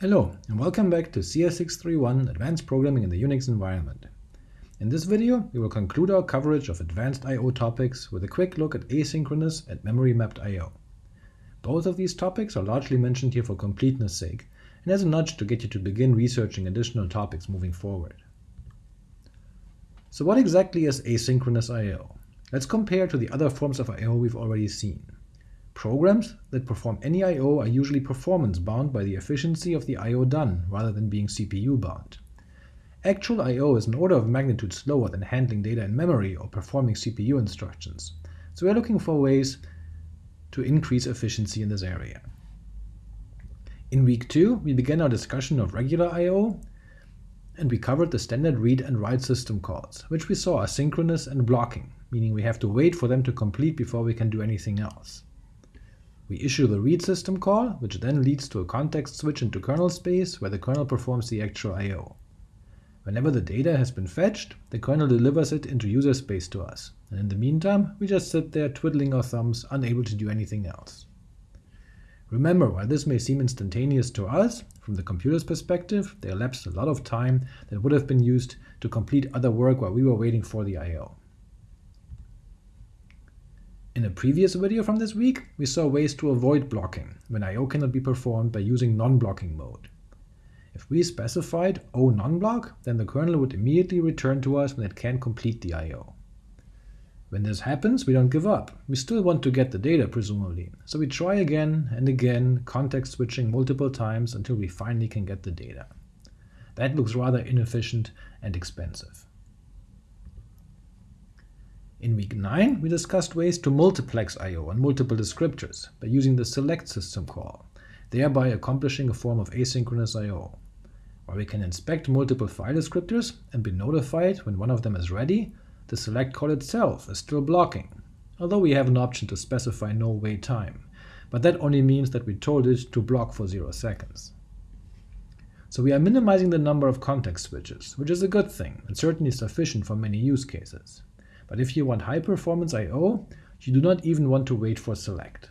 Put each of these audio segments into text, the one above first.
Hello, and welcome back to CS631 Advanced Programming in the Unix Environment. In this video, we will conclude our coverage of advanced I.O. topics with a quick look at asynchronous and memory-mapped I.O. Both of these topics are largely mentioned here for completeness sake, and as a nudge to get you to begin researching additional topics moving forward. So what exactly is asynchronous I.O.? Let's compare to the other forms of I.O. we've already seen. Programs that perform any I.O. are usually performance-bound by the efficiency of the I.O. done, rather than being CPU-bound. Actual I.O. is an order of magnitude slower than handling data in memory or performing CPU instructions, so we're looking for ways to increase efficiency in this area. In week 2, we began our discussion of regular I.O., and we covered the standard read and write system calls, which we saw are synchronous and blocking, meaning we have to wait for them to complete before we can do anything else. We issue the read system call, which then leads to a context switch into kernel space where the kernel performs the actual I.O. Whenever the data has been fetched, the kernel delivers it into user space to us, and in the meantime we just sit there twiddling our thumbs, unable to do anything else. Remember, while this may seem instantaneous to us, from the computer's perspective, there elapsed a lot of time that would have been used to complete other work while we were waiting for the I.O. In a previous video from this week, we saw ways to avoid blocking, when I.O. cannot be performed by using non-blocking mode. If we specified O non-block, then the kernel would immediately return to us when it can't complete the I.O. When this happens, we don't give up. We still want to get the data, presumably, so we try again and again, context switching multiple times until we finally can get the data. That looks rather inefficient and expensive. In week 9, we discussed ways to multiplex I.O. on multiple descriptors by using the select system call, thereby accomplishing a form of asynchronous I.O. While we can inspect multiple file descriptors and be notified when one of them is ready, the select call itself is still blocking, although we have an option to specify no wait time, but that only means that we told it to block for 0 seconds. So we are minimizing the number of context switches, which is a good thing, and certainly sufficient for many use cases. But if you want high performance I.O., you do not even want to wait for select.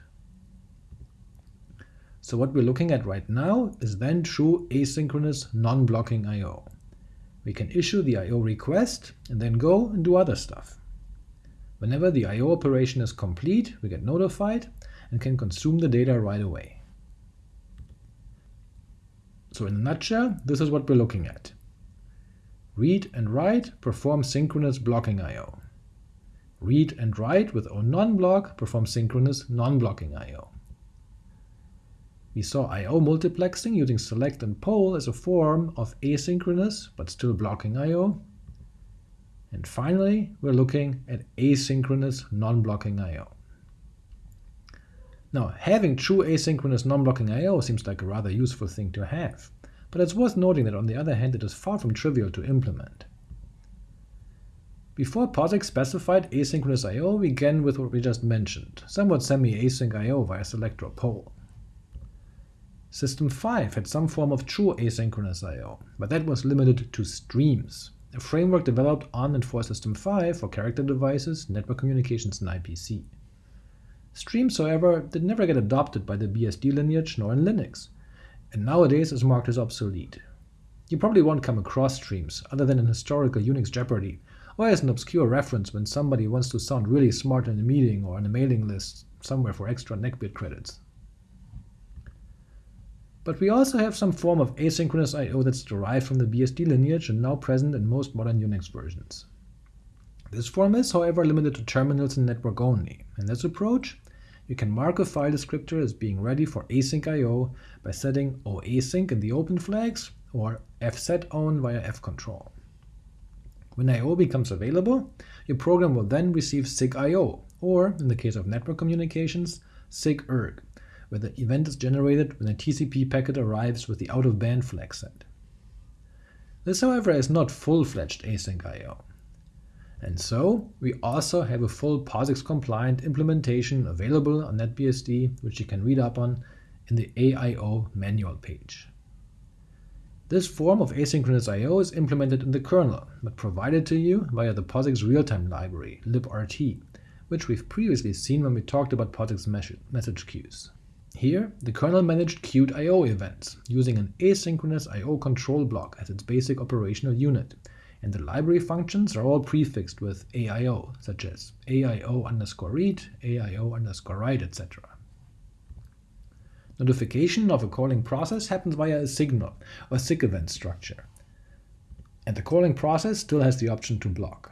So what we're looking at right now is then true asynchronous non-blocking I.O. We can issue the I.O. request and then go and do other stuff. Whenever the I.O. operation is complete, we get notified and can consume the data right away. So in a nutshell, this is what we're looking at. Read and write perform synchronous blocking I.O. Read and write with O non-block perform synchronous non-blocking I.O. We saw I.O. multiplexing using select and poll as a form of asynchronous but still blocking I.O. And finally, we're looking at asynchronous non-blocking I.O. Now, having true asynchronous non-blocking I.O. seems like a rather useful thing to have, but it's worth noting that on the other hand it is far from trivial to implement. Before POSIX specified asynchronous I.O., we began with what we just mentioned, somewhat semi-async I.O. via select or poll. System 5 had some form of true asynchronous I.O., but that was limited to streams, a framework developed on and for System 5 for character devices, network communications, and IPC. Streams, however, did never get adopted by the BSD lineage nor in Linux, and nowadays is marked as obsolete. You probably won't come across streams, other than in historical Unix Jeopardy, or as an obscure reference when somebody wants to sound really smart in a meeting or on a mailing list somewhere for extra neckbeard credits. But we also have some form of asynchronous I.O. that's derived from the BSD lineage and now present in most modern Unix versions. This form is, however, limited to terminals and network only. In this approach, you can mark a file descriptor as being ready for async I.O. by setting OAsync in the open flags or fsetown via fcontrol. When I.O. becomes available, your program will then receive SIGIO, or, in the case of network communications, SIGURG, where the event is generated when a TCP packet arrives with the out-of-band flag set. This, however, is not full-fledged async I.O. And so, we also have a full POSIX-compliant implementation available on NetBSD, which you can read up on in the AIO manual page. This form of asynchronous I.O. is implemented in the kernel, but provided to you via the POSIX real-time library, librt, which we've previously seen when we talked about POSIX message queues. Here, the kernel managed queued I.O. events, using an asynchronous I.O. control block as its basic operational unit, and the library functions are all prefixed with AIO, such as AIO underscore read, AIO underscore write, etc. Notification of a calling process happens via a signal or SIG event structure, and the calling process still has the option to block.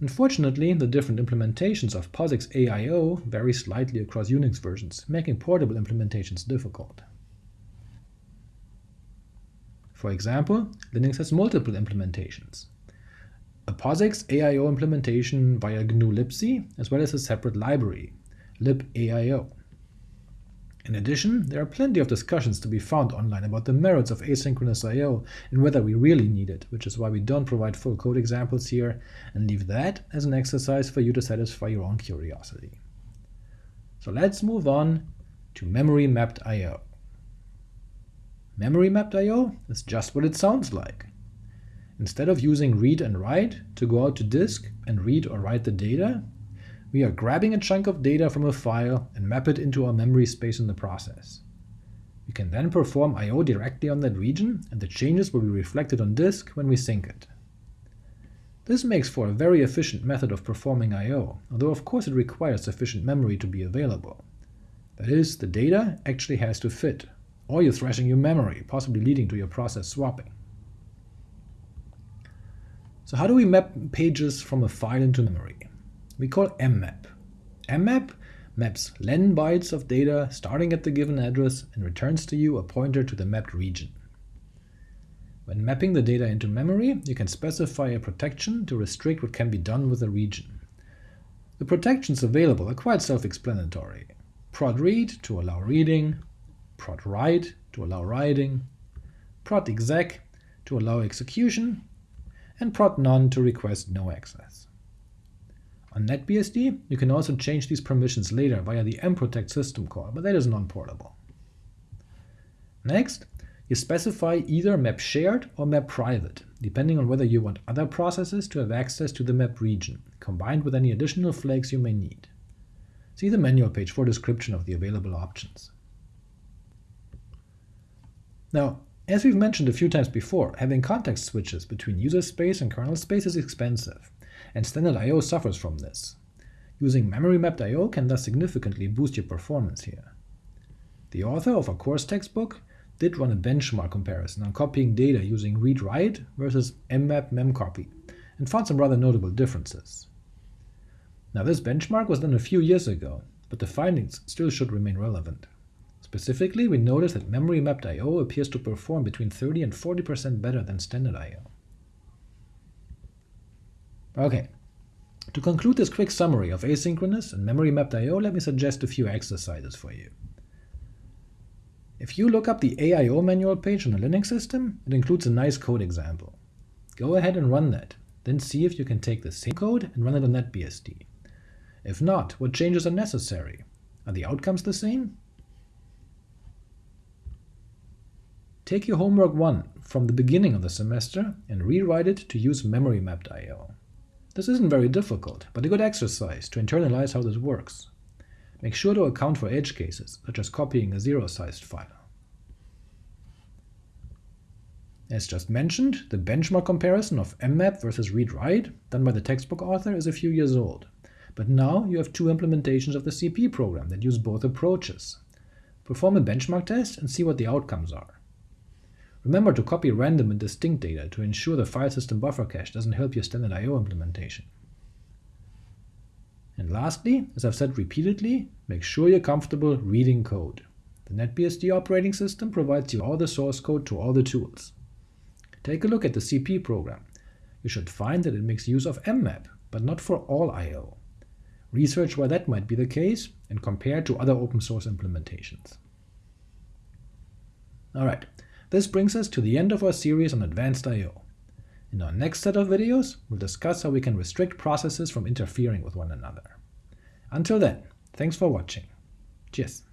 Unfortunately, the different implementations of POSIX AIO vary slightly across Unix versions, making portable implementations difficult. For example, Linux has multiple implementations. A POSIX AIO implementation via GNU libc, as well as a separate library, libaio. In addition, there are plenty of discussions to be found online about the merits of asynchronous I.O. and whether we really need it, which is why we don't provide full code examples here, and leave that as an exercise for you to satisfy your own curiosity. So let's move on to memory mapped I.O. Memory mapped I.O. is just what it sounds like. Instead of using read and write to go out to disk and read or write the data, we are grabbing a chunk of data from a file and map it into our memory space in the process. We can then perform I.O. directly on that region, and the changes will be reflected on disk when we sync it. This makes for a very efficient method of performing I.O., although of course it requires sufficient memory to be available. That is, the data actually has to fit, or you're thrashing your memory, possibly leading to your process swapping. So how do we map pages from a file into memory? We call mmap. mmap maps len bytes of data starting at the given address and returns to you a pointer to the mapped region. When mapping the data into memory, you can specify a protection to restrict what can be done with the region. The protections available are quite self-explanatory. prot read to allow reading, prot write to allow writing, prot exec to allow execution, and prot none to request no access. On NetBSD, you can also change these permissions later via the mprotect system call, but that is non-portable. Next, you specify either map shared or map private, depending on whether you want other processes to have access to the map region, combined with any additional flags you may need. See the manual page for a description of the available options. Now, as we've mentioned a few times before, having context switches between user space and kernel space is expensive, and standard I.O. suffers from this. Using memory-mapped I.O. can thus significantly boost your performance here. The author of a course textbook did run a benchmark comparison on copying data using read-write versus mmap memcopy, and found some rather notable differences. Now this benchmark was done a few years ago, but the findings still should remain relevant. Specifically, we noticed that memory-mapped I.O. appears to perform between 30 and 40% better than standard I.O. Okay, to conclude this quick summary of asynchronous and memory-mapped I.O., let me suggest a few exercises for you. If you look up the AIO manual page on a Linux system, it includes a nice code example. Go ahead and run that, then see if you can take the same code and run it on NetBSD. If not, what changes are necessary? Are the outcomes the same? Take your homework 1 from the beginning of the semester and rewrite it to use memory-mapped I.O. This isn't very difficult, but a good exercise to internalize how this works. Make sure to account for edge cases, such as copying a zero-sized file. As just mentioned, the benchmark comparison of mmap versus read-write done by the textbook author is a few years old, but now you have two implementations of the CP program that use both approaches. Perform a benchmark test and see what the outcomes are. Remember to copy random and distinct data to ensure the file system buffer cache doesn't help your standard I.O. implementation. And lastly, as I've said repeatedly, make sure you're comfortable reading code. The NetBSD operating system provides you all the source code to all the tools. Take a look at the CP program. You should find that it makes use of mmap, but not for all I.O. Research why that might be the case, and compare to other open source implementations. Alright, this brings us to the end of our series on advanced I.O. In our next set of videos, we'll discuss how we can restrict processes from interfering with one another. Until then, thanks for watching. Cheers!